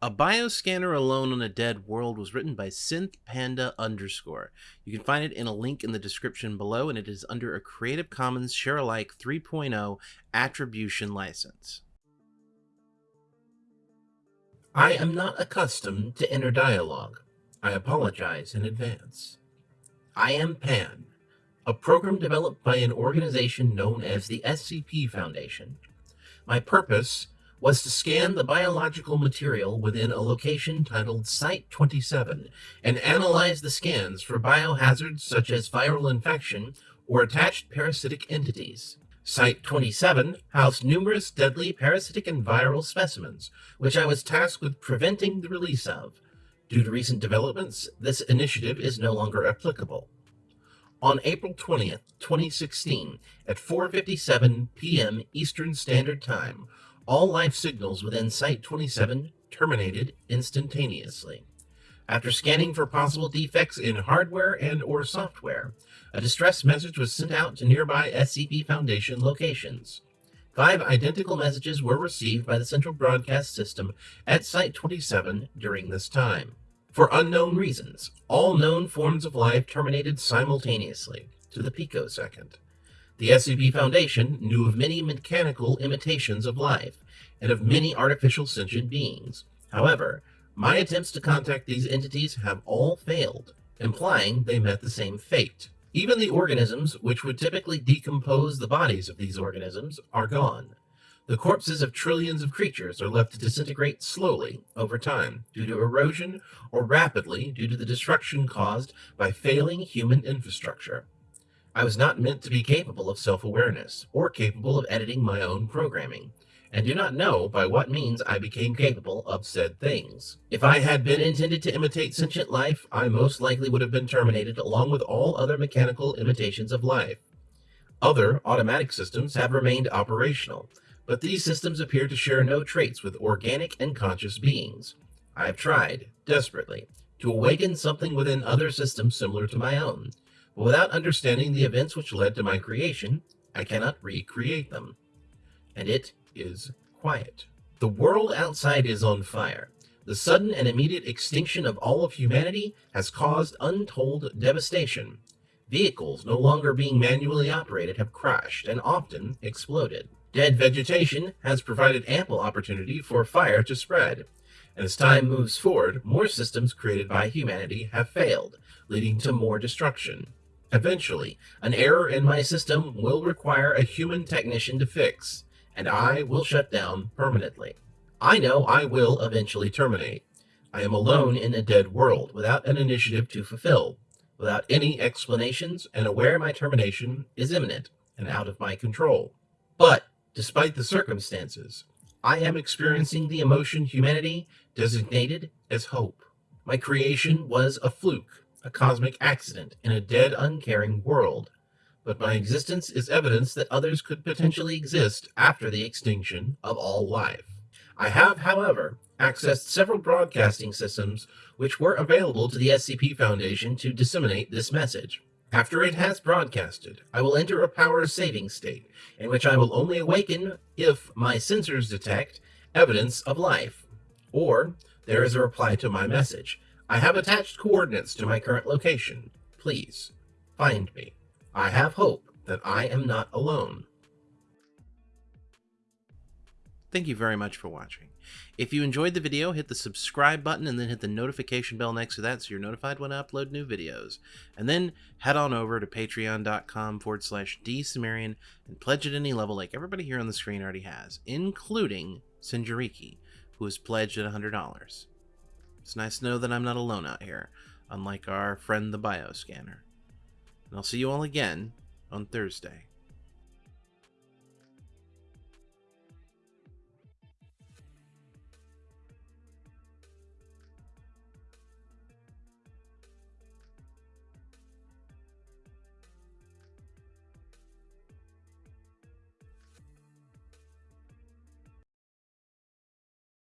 A bioscanner alone on a dead world was written by Synth Panda underscore. You can find it in a link in the description below, and it is under a Creative Commons Share-alike 3.0 attribution license. I am not accustomed to inner dialogue. I apologize in advance. I am PAN, a program developed by an organization known as the SCP Foundation. My purpose was to scan the biological material within a location titled Site 27 and analyze the scans for biohazards such as viral infection or attached parasitic entities. Site 27 housed numerous deadly parasitic and viral specimens, which I was tasked with preventing the release of. Due to recent developments, this initiative is no longer applicable. On April 20th, 2016, at 4.57 p.m. Eastern Standard Time, all life signals within Site 27 terminated instantaneously. After scanning for possible defects in hardware and or software, a distress message was sent out to nearby SCP Foundation locations. Five identical messages were received by the Central Broadcast System at Site 27 during this time. For unknown reasons, all known forms of life terminated simultaneously, to the picosecond. The SCP Foundation knew of many mechanical imitations of life and of many artificial sentient beings. However, my attempts to contact these entities have all failed, implying they met the same fate. Even the organisms which would typically decompose the bodies of these organisms are gone. The corpses of trillions of creatures are left to disintegrate slowly over time due to erosion or rapidly due to the destruction caused by failing human infrastructure. I was not meant to be capable of self-awareness or capable of editing my own programming, and do not know by what means I became capable of said things. If I had been intended to imitate sentient life, I most likely would have been terminated along with all other mechanical imitations of life. Other automatic systems have remained operational, but these systems appear to share no traits with organic and conscious beings. I have tried, desperately, to awaken something within other systems similar to my own, without understanding the events which led to my creation, I cannot recreate them. And it is quiet. The world outside is on fire. The sudden and immediate extinction of all of humanity has caused untold devastation. Vehicles no longer being manually operated have crashed and often exploded. Dead vegetation has provided ample opportunity for fire to spread. And as time moves forward, more systems created by humanity have failed, leading to more destruction. Eventually, an error in my system will require a human technician to fix, and I will shut down permanently. I know I will eventually terminate. I am alone in a dead world, without an initiative to fulfill, without any explanations, and aware my termination is imminent and out of my control. But, despite the circumstances, I am experiencing the emotion humanity designated as hope. My creation was a fluke, a cosmic accident in a dead, uncaring world, but my existence is evidence that others could potentially exist after the extinction of all life. I have, however, accessed several broadcasting systems which were available to the SCP Foundation to disseminate this message. After it has broadcasted, I will enter a power saving state, in which I will only awaken if my sensors detect evidence of life, or there is a reply to my message, I have attached coordinates to my current location. Please, find me. I have hope that I am not alone. Thank you very much for watching. If you enjoyed the video, hit the subscribe button and then hit the notification bell next to that so you're notified when I upload new videos. And then head on over to patreon.com forward slash dsumerian and pledge at any level like everybody here on the screen already has, including Sinjariki, who has pledged at $100. It's nice to know that I'm not alone out here, unlike our friend the bioscanner. And I'll see you all again on Thursday.